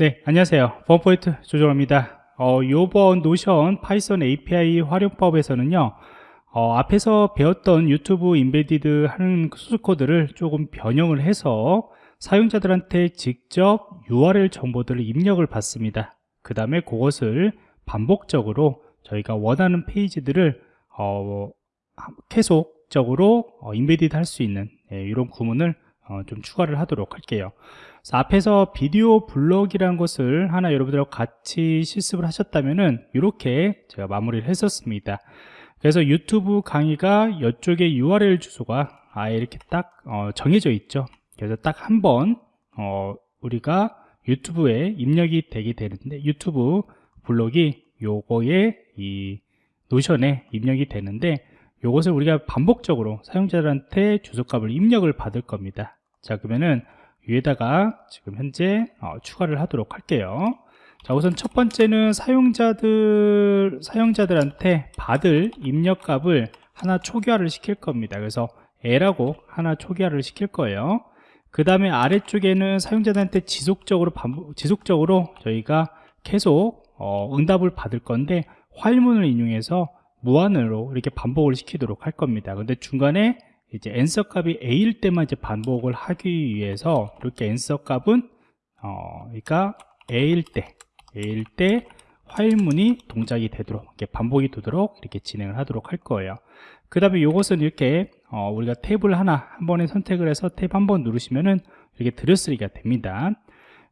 네, 안녕하세요. 범포인트 조정입니다. 어, 요번 노션 파이썬 API 활용법에서는요, 어, 앞에서 배웠던 유튜브 embedded 하는 소스 코드를 조금 변형을 해서 사용자들한테 직접 URL 정보들을 입력을 받습니다. 그 다음에 그것을 반복적으로 저희가 원하는 페이지들을 어, 계속적으로 어, embedded 할 수 있는 예, 이런 구문을 어, 좀 추가를 하도록 할게요. 앞에서 비디오 블록이라는 것을 하나 여러분들하고 같이 실습을 하셨다면은 이렇게 제가 마무리를 했었습니다. 그래서 유튜브 강의가 이쪽에 URL 주소가 아예 이렇게 딱 어, 정해져 있죠. 그래서 딱 한번 어, 우리가 유튜브에 입력이 되게 되는데 유튜브 블록이 요거에 이 노션에 입력이 되는데 요것을 우리가 반복적으로 사용자들한테 주소값을 입력을 받을 겁니다. 자 그러면은 위에다가 지금 현재 어, 추가를 하도록 할게요. 자 우선 첫 번째는 사용자들 사용자들한테 받을 입력값을 하나 초기화를 시킬 겁니다. 그래서 A라고 하나 초기화를 시킬 거예요. 그 다음에 아래쪽에는 사용자들한테 지속적으로 반복, 지속적으로 저희가 계속 어, 응답을 받을 건데 화일문을 인용해서 무한으로 이렇게 반복을 시키도록 할 겁니다. 근데 중간에 이제 answer 값이 a일 때만 이제 반복을 하기 위해서 이렇게 answer 값은 어 그러니까 a일 때 a일 때 화일문이 동작이 되도록 이렇게 반복이 되도록 이렇게 진행을 하도록 할 거예요. 그 다음에 이것은 이렇게 어 우리가 탭을 하나 한 번에 선택을 해서 탭 한 번 누르시면은 이렇게 들여쓰기가 됩니다.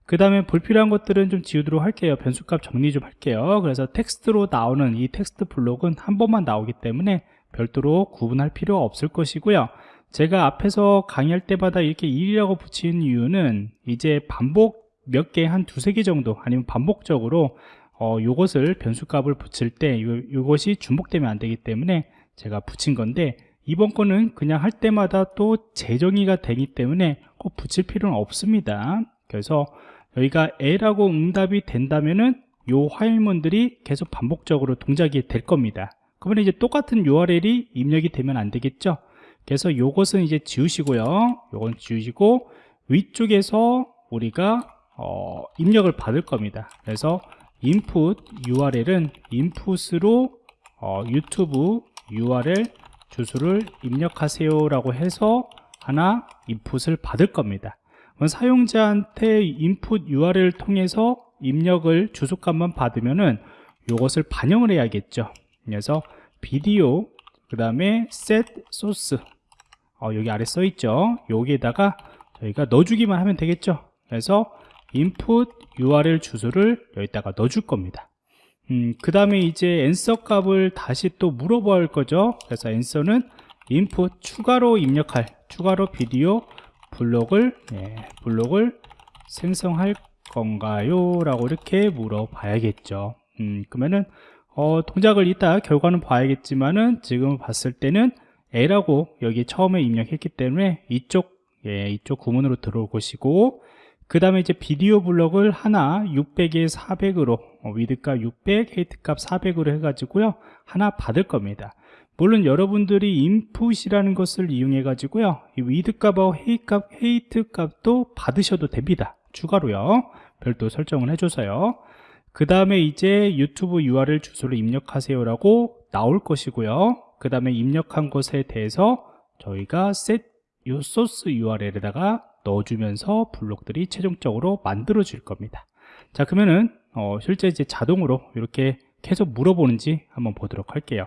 그 다음에 불필요한 것들은 좀 지우도록 할게요. 변수값 정리 좀 할게요. 그래서 텍스트로 나오는 이 텍스트 블록은 한 번만 나오기 때문에 별도로 구분할 필요가 없을 것이고요. 제가 앞에서 강의할 때마다 이렇게 1이라고 붙인 이유는 이제 반복 몇 개 한 두세 개 정도 아니면 반복적으로 어, 요것을 변수값을 붙일 때 요, 요것이 중복되면 안 되기 때문에 제가 붙인 건데 이번 거는 그냥 할 때마다 또 재정의가 되기 때문에 꼭 붙일 필요는 없습니다. 그래서 여기가 A라고 응답이 된다면은 요 화일문들이 계속 반복적으로 동작이 될 겁니다 그러면 이제 똑같은 URL이 입력이 되면 안 되겠죠? 그래서 요것은 이제 지우시고요. 요건 지우시고 위쪽에서 우리가 어, 입력을 받을 겁니다. 그래서 input URL은 input으로 어, 유튜브 URL 주소를 입력하세요 라고 해서 하나 input을 받을 겁니다. 사용자한테 input URL을 통해서 입력을 주소값만 받으면은 이것을 반영을 해야겠죠 그래서 비디오 그 다음에 set source. 어, 여기 아래 써 있죠? 여기에다가 저희가 넣어주기만 하면 되겠죠? 그래서 input url 주소를 여기다가 넣어줄 겁니다. 음, 그 다음에 이제 answer 값을 다시 또 물어봐야 할 거죠? 그래서 answer는 input 추가로 입력할 추가로 비디오 블록을 예, 블록을 생성할 건가요? 라고 이렇게 물어봐야겠죠. 음, 그러면은 어, 동작을 이따 결과는 봐야겠지만은 지금 봤을 때는 A라고 여기 처음에 입력했기 때문에 이쪽 예, 이쪽 구문으로 들어올 것이고 그 다음에 이제 비디오 블럭을 하나 600에 400으로 어, 위드값 600, 헤이트값 400으로 해가지고요 하나 받을 겁니다. 물론 여러분들이 인풋이라는 것을 이용해 가지고요 이 위드값하고 헤이값, 헤이트값도 받으셔도 됩니다. 추가로요. 별도 설정을 해줘서요 그 다음에 이제 유튜브 URL 주소를 입력하세요라고 나올 것이고요. 그 다음에 입력한 것에 대해서 저희가 set 요 소스 URL에다가 넣어주면서 블록들이 최종적으로 만들어질 겁니다. 자 그러면은 어, 실제 이제 자동으로 이렇게 계속 물어보는지 한번 보도록 할게요.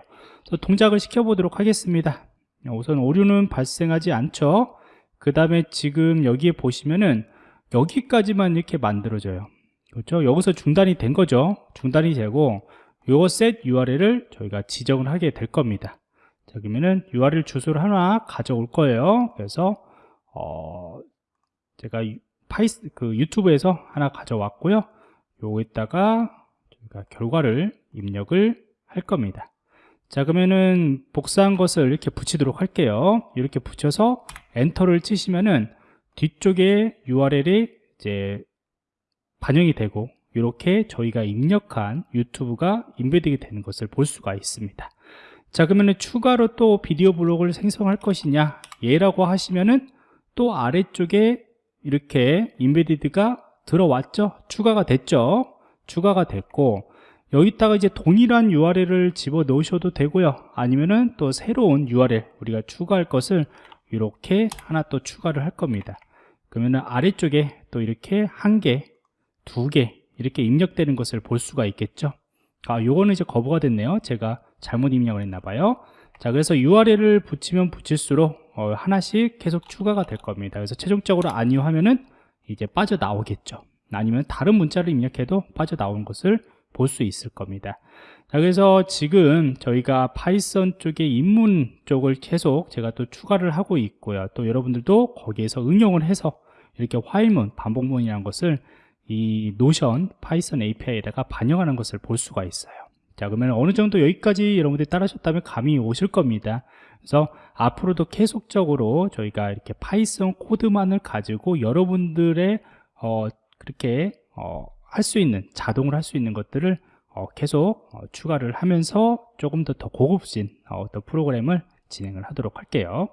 동작을 시켜보도록 하겠습니다. 우선 오류는 발생하지 않죠. 그 다음에 지금 여기에 보시면은 여기까지만 이렇게 만들어져요. 그렇죠? 여기서 중단이 된 거죠. 중단이 되고 요거 set URL을 저희가 지정을 하게 될 겁니다. 자, 그러면은 URL 주소를 하나 가져올 거예요. 그래서 어 제가 파이스 그 유튜브에서 하나 가져왔고요. 요거에다가 저희가 결과를 입력을 할 겁니다. 자 그러면은 복사한 것을 이렇게 붙이도록 할게요. 이렇게 붙여서 엔터를 치시면은 뒤쪽에 URL이 이제 반영이 되고 이렇게 저희가 입력한 유튜브가 embedding이 되는 것을 볼 수가 있습니다. 자 그러면 추가로 또 비디오 블록을 생성할 것이냐? 예라고 하시면은 또 아래쪽에 이렇게 인베디드가 들어왔죠? 추가가 됐죠? 추가가 됐고 여기다가 이제 동일한 URL을 집어 넣으셔도 되고요. 아니면은 또 새로운 URL 우리가 추가할 것을 이렇게 하나 또 추가를 할 겁니다. 그러면은 아래쪽에 또 이렇게 한 개, 두 개 이렇게 입력되는 것을 볼 수가 있겠죠? 아 요거는 이제 거부가 됐네요. 제가 잘못 입력을 했나 봐요. 자 그래서 URL을 붙이면 붙일수록 어, 하나씩 계속 추가가 될 겁니다. 그래서 최종적으로 아니요 하면은 이제 빠져나오겠죠. 아니면 다른 문자를 입력해도 빠져나오는 것을 볼 수 있을 겁니다. 자 그래서 지금 저희가 파이썬 쪽의 입문 쪽을 계속 제가 또 추가를 하고 있고요. 또 여러분들도 거기에서 응용을 해서 이렇게 while문 반복문이라는 것을 이 노션 파이썬 API에다가 반영하는 것을 볼 수가 있어요. 자 그러면 어느 정도 여기까지 여러분들이 따라하셨다면 감이 오실 겁니다. 그래서 앞으로도 계속적으로 저희가 이렇게 파이썬 코드만을 가지고 여러분들의 어, 그렇게 어, 할 수 있는 자동으로 할수 있는 것들을 어, 계속 어, 추가를 하면서 조금 더 더 고급진 어, 어떤 프로그램을 진행을 하도록 할게요